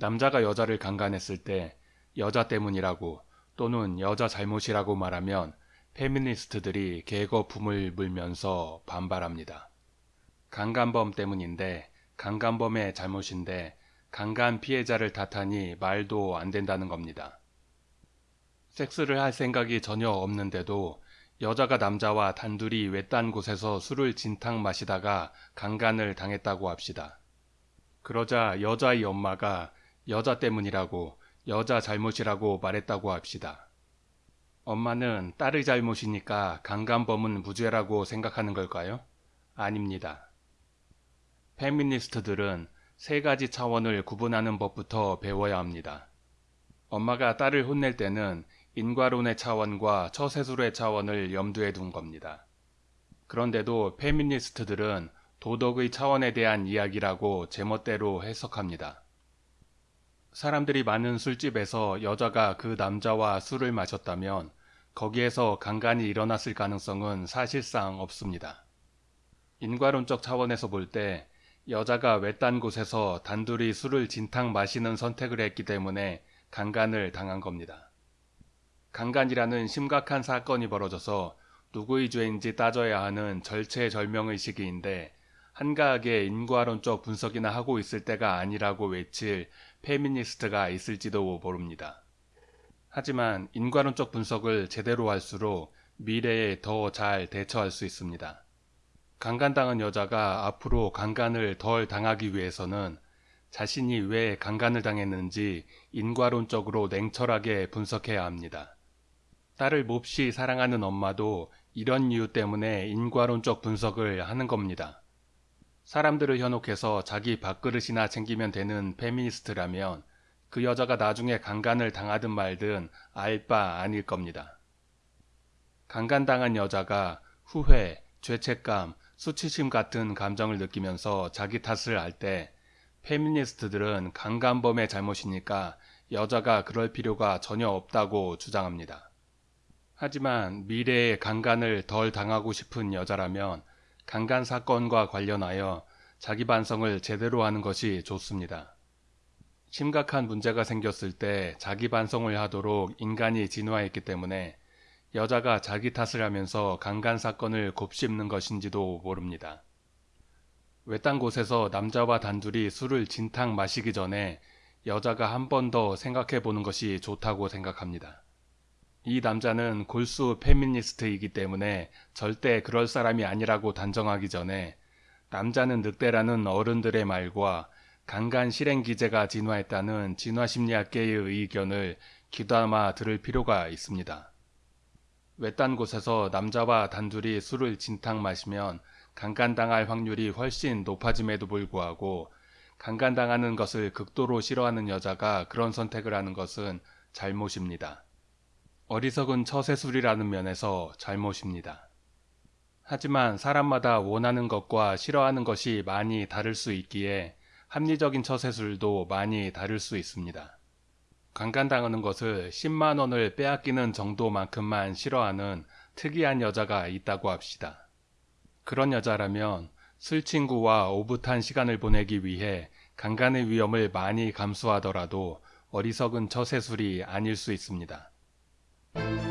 남자가 여자를 강간했을 때 여자 때문이라고 또는 여자 잘못이라고 말하면 페미니스트들이 개거품을 물면서 반발합니다. 강간범 때문인데 강간범의 잘못인데 강간 피해자를 탓하니 말도 안 된다는 겁니다. 섹스를 할 생각이 전혀 없는데도 여자가 남자와 단둘이 외딴 곳에서 술을 진탕 마시다가 강간을 당했다고 합시다. 그러자 여자의 엄마가 여자 때문이라고 여자 잘못이라고 말했다고 합시다. 엄마는 딸의 잘못이니까 강간범은 무죄라고 생각하는 걸까요? 아닙니다. 페미니스트들은 세 가지 차원을 구분하는 법부터 배워야 합니다. 엄마가 딸을 혼낼 때는 인과론의 차원과 처세술의 차원을 염두에 둔 겁니다. 그런데도 페미니스트들은 도덕의 차원에 대한 이야기라고 제멋대로 해석합니다. 사람들이 많은 술집에서 여자가 그 남자와 술을 마셨다면 거기에서 강간이 일어났을 가능성은 사실상 없습니다. 인과론적 차원에서 볼 때 여자가 외딴 곳에서 단둘이 술을 진탕 마시는 선택을 했기 때문에 강간을 당한 겁니다. 강간이라는 심각한 사건이 벌어져서 누구의 죄인지 따져야 하는 절체절명의 시기인데 한가하게 인과론적 분석이나 하고 있을 때가 아니라고 외칠 페미니스트가 있을지도 모릅니다. 하지만 인과론적 분석을 제대로 할수록 미래에 더 잘 대처할 수 있습니다. 강간당한 여자가 앞으로 강간을 덜 당하기 위해서는 자신이 왜 강간을 당했는지 인과론적으로 냉철하게 분석해야 합니다. 딸을 몹시 사랑하는 엄마도 이런 이유 때문에 인과론적 분석을 하는 겁니다. 사람들을 현혹해서 자기 밥그릇이나 챙기면 되는 페미니스트라면 그 여자가 나중에 강간을 당하든 말든 알 바 아닐 겁니다. 강간당한 여자가 후회, 죄책감, 수치심 같은 감정을 느끼면서 자기 탓을 할 때 페미니스트들은 강간범의 잘못이니까 여자가 그럴 필요가 전혀 없다고 주장합니다. 하지만 미래에 강간을 덜 당하고 싶은 여자라면 강간 사건과 관련하여 자기 반성을 제대로 하는 것이 좋습니다. 심각한 문제가 생겼을 때 자기 반성을 하도록 인간이 진화했기 때문에 여자가 자기 탓을 하면서 강간 사건을 곱씹는 것인지도 모릅니다. 외딴 곳에서 남자와 단둘이 술을 진탕 마시기 전에 여자가 한 번 더 생각해 보는 것이 좋다고 생각합니다. 이 남자는 골수 페미니스트이기 때문에 절대 그럴 사람이 아니라고 단정하기 전에 남자는 늑대라는 어른들의 말과 강간 실행 기제가 진화했다는 진화심리학계의 의견을 귀담아 들을 필요가 있습니다. 외딴 곳에서 남자와 단둘이 술을 진탕 마시면 강간당할 확률이 훨씬 높아짐에도 불구하고 강간당하는 것을 극도로 싫어하는 여자가 그런 선택을 하는 것은 잘못입니다. 어리석은 처세술이라는 면에서 잘못입니다. 하지만 사람마다 원하는 것과 싫어하는 것이 많이 다를 수 있기에 합리적인 처세술도 많이 다를 수 있습니다. 강간당하는 것을 10만 원을 빼앗기는 정도만큼만 싫어하는 특이한 여자가 있다고 합시다. 그런 여자라면 술 친구와 오붓한 시간을 보내기 위해 강간의 위험을 많이 감수하더라도 어리석은 처세술이 아닐 수 있습니다. thank you